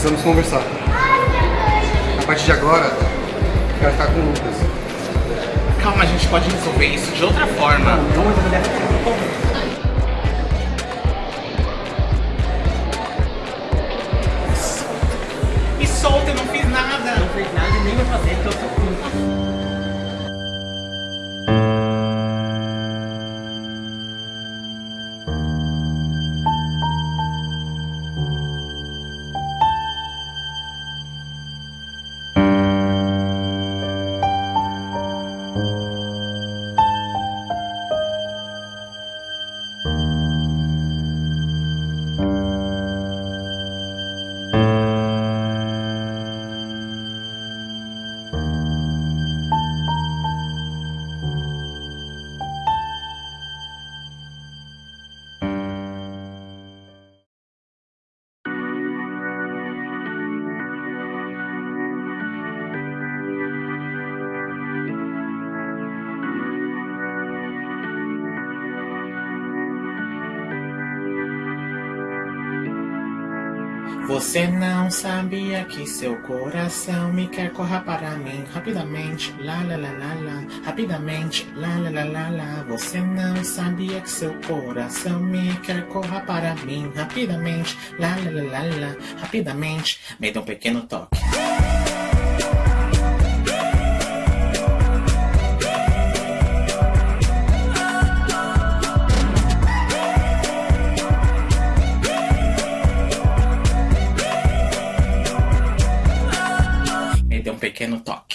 Precisamos conversar. A partir de agora, vai ficar com o Lucas. Calma, a gente pode resolver isso de outra forma. Não, não, não. Me solta, eu não fiz nada. Não fez nada e nem vai fazer, porque eu sou Você não sabia que seu coração me quer corra para mim rapidamente, lá lá lá lá lá, rapidamente, lá lá lá lá lá. Você não sabia que seu coração me quer corra para mim rapidamente, lá lá lá lá lá, rapidamente. Me dê um pequeno toque. Pequeno toque.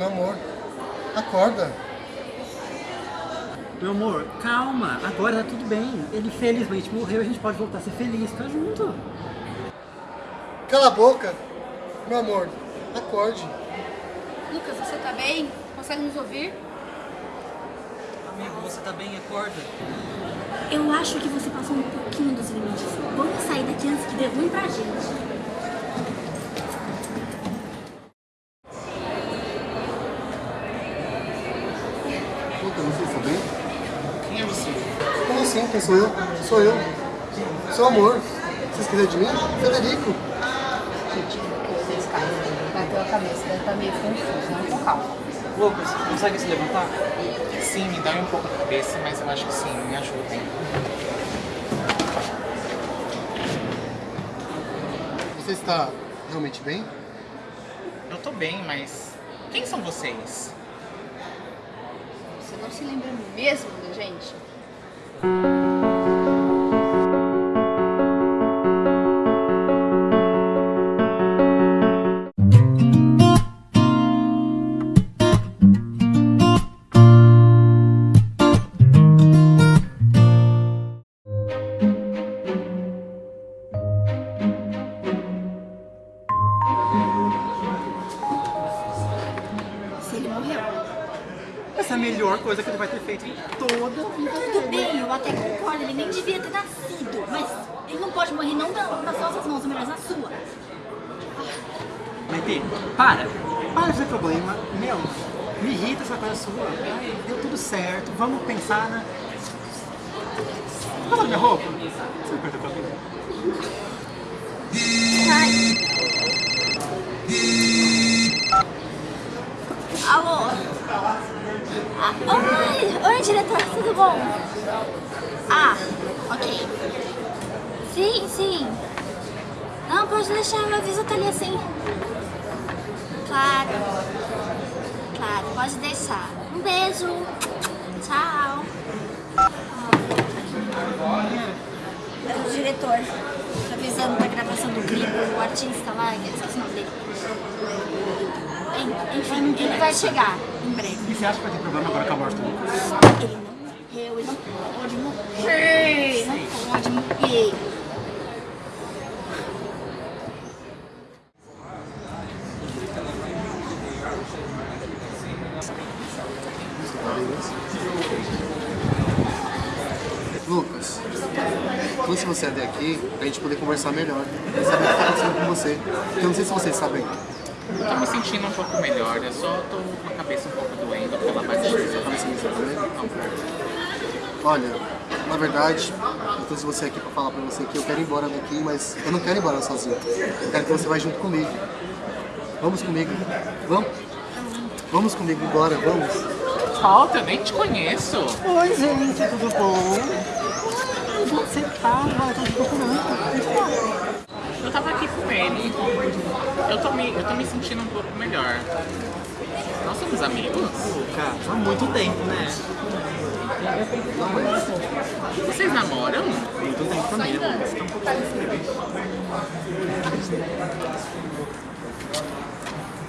Meu amor, acorda. Meu amor, calma. Agora tá tudo bem. Ele felizmente morreu e a gente pode voltar a ser feliz. Tá junto. Cala a boca. Meu amor, acorde. Lucas, você tá bem? Consegue nos ouvir? Amigo, você tá bem? Acorda. Eu acho que você passou um pouquinho dos limites. Vamos sair daqui antes que dê ruim pra gente. Assim? Quem sou eu? Sou eu. Seu amor. Você esqueceu de mim? Federico. Gente, carro bateu a cabeça, deve estar meio confuso, não com calma. Lucas, consegue se levantar? Sim, me dá um pouco a cabeça, mas eu acho que sim, me ajudem. Você está realmente bem? Eu tô bem, mas quem são vocês? Você não se lembra mesmo da gente? Se melhor coisa que ele vai ter feito em toda a vida Tudo bem, eu até concordo, ele nem devia ter nascido. Mas ele não pode morrer não na- nas nossas mãos, mas na sua. Maite, para. Para de ter problema. Meu, me irrita essa coisa sua. Ai, deu tudo certo. Vamos pensar na... Fala minha roupa. Você me perdeu cabelo? Ai. Alô? Ah, oi, oi, diretor, tudo bom? Ah, ok. Sim, sim. Não, pode deixar, meu aviso tá ali assim. Claro. Claro, pode deixar. Um beijo. Tchau. É o diretor. Avisando da gravação do clipe, o artista lá, esqueci o nome dele enfim, ele vai chegar em breve. E você acha que vai ter problema agora com a morte do Lucas? Ele não morreu, ele não pode morrer. Ele não pode morrer. Lucas, trouxe você até aqui a gente poder conversar melhor. Saber o que está acontecendo com você. Eu não sei se vocês sabem eu tô me sentindo um pouco melhor, eu só tô com a cabeça um pouco doendo pela tá me sentindo também? Olha, na verdade, eu trouxe você aqui pra falar pra você que eu quero ir embora daqui, mas eu não quero ir embora sozinho. Eu quero que você vá junto comigo. Vamos comigo. Vamos? Vamos comigo embora, vamos. Falta, eu nem te conheço. Oi, gente, tudo bom? Onde você tá? Eu tô te procurando. Eu tava aqui com ele. Eu tô me, eu tô me sentindo um pouco melhor. Nós somos amigos? Cara, há muito tempo, né? Vocês namoram? Muito tempo também, né? Um pouco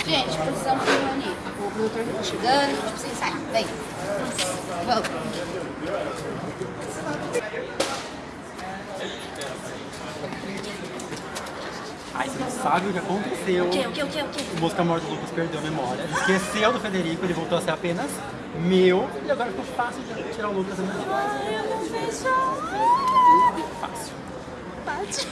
Gente, precisamos se reunir. O produtor já tá chegando, a gente precisa ensaiar. Vem. Vamos. Ai, você não sabe o que aconteceu. O que, o que, o que, o que? O Mosca Morto Lucas perdeu a memória. Esqueceu do Federico, ele voltou a ser apenas meu. E agora ficou fácil de tirar o Lucas da minha vida. Ai, eu não vejo. Fácil. Bate.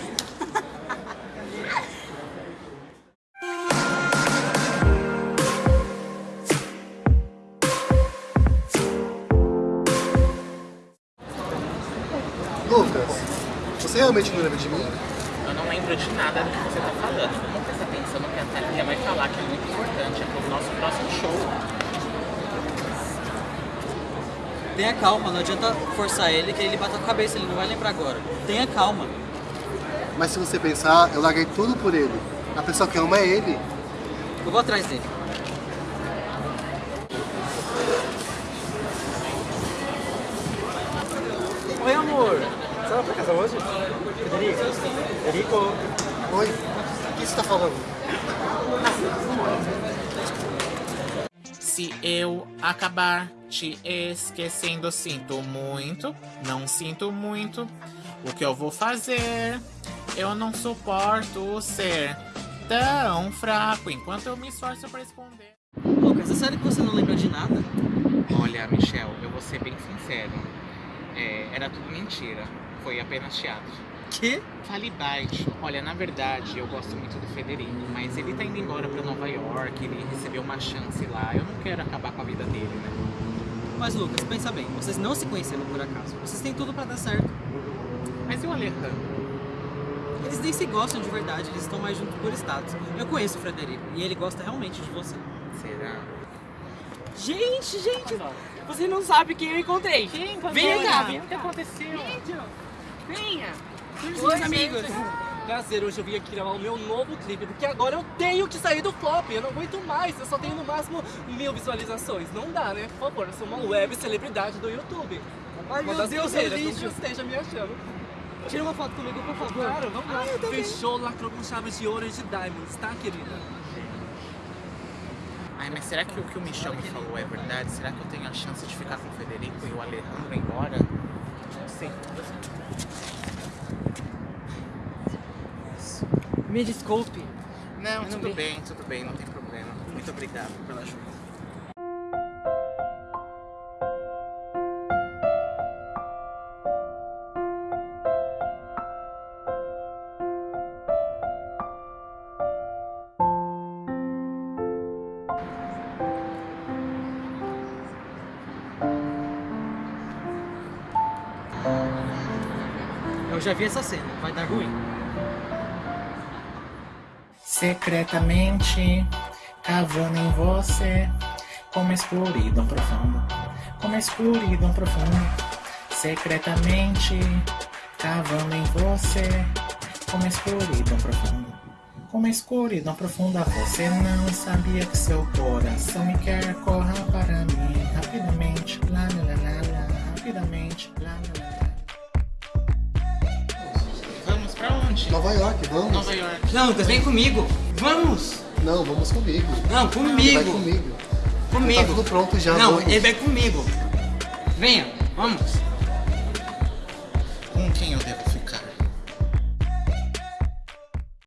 Lucas, você realmente não lembra de mim? Lembro de nada do que você tá falando. Vamos prestar atenção no que a Thalia vai falar, que é muito importante. É pro nosso próximo show. Tenha calma, não adianta forçar ele que ele bata a cabeça, ele não vai lembrar agora. Tenha calma. Mas se você pensar, eu larguei tudo por ele. A pessoa que ama é ele. Eu vou atrás dele. Você vai pra casa hoje? Federico? Federico? Oi, o que você tá falando? Se eu acabar te esquecendo, sinto muito, não sinto muito. O que eu vou fazer? Eu não suporto ser tão fraco enquanto eu me esforço pra esconder. Lucas, é sério que você não lembra de nada? Olha, Michel, eu vou ser bem sincero. É, era tudo mentira. Foi apenas teatro. Que? Fale baixo. Olha, na verdade, eu gosto muito do Federico, mas ele tá indo embora pra Nova York, ele recebeu uma chance lá. Eu não quero acabar com a vida dele, né? Mas Lucas, pensa bem, vocês não se conheceram por acaso. Vocês têm tudo pra dar certo. Mas e o Alejandro? Eles nem se gostam de verdade, eles estão mais juntos por status. Eu conheço o Frederico e ele gosta realmente de você. Será? Gente, gente, você não sabe quem eu encontrei. Quem? Vem cá, vem O que aconteceu? Venha. Oi, amigos. Prazer, hoje eu vim aqui gravar o meu novo clipe, porque agora eu tenho que sair do flop, eu não aguento mais, eu só tenho no máximo mil visualizações. Não dá, né? Por favor, eu sou uma web celebridade do YouTube. Ai, uma meu das Deus, primeiras, não esteja me achando. Tira uma foto comigo, por favor. Claro, vamos lá. Ai. Fechou, lacrou com chaves de ouro e de diamonds, tá, querida? Ai, mas será que o que o Michel me falou é verdade? Será que eu tenho a chance de ficar com o Federico e o Alejandro embora? Não sei. Me desculpe. Não, não tudo vi. bem, tudo bem, não tem problema. Muito obrigado pela ajuda. Eu já vi essa cena, vai dar ruim. Secretamente, cavando em você, como escuridão profunda, como escuridão profunda. Secretamente, cavando em você, como escuridão profunda, como escuridão profunda. Você não sabia que seu coração me quer, corra para mim rapidamente, lá lá lá, lá rapidamente, lá lá onde? Nova York, vamos? Nova York. Não, Lucas, vem comigo. Vamos. Não, vamos comigo. Não, Ele comigo. vai comigo. Comigo. Tá tudo pronto já, Não, vamos. ele vai comigo. Venha, vamos.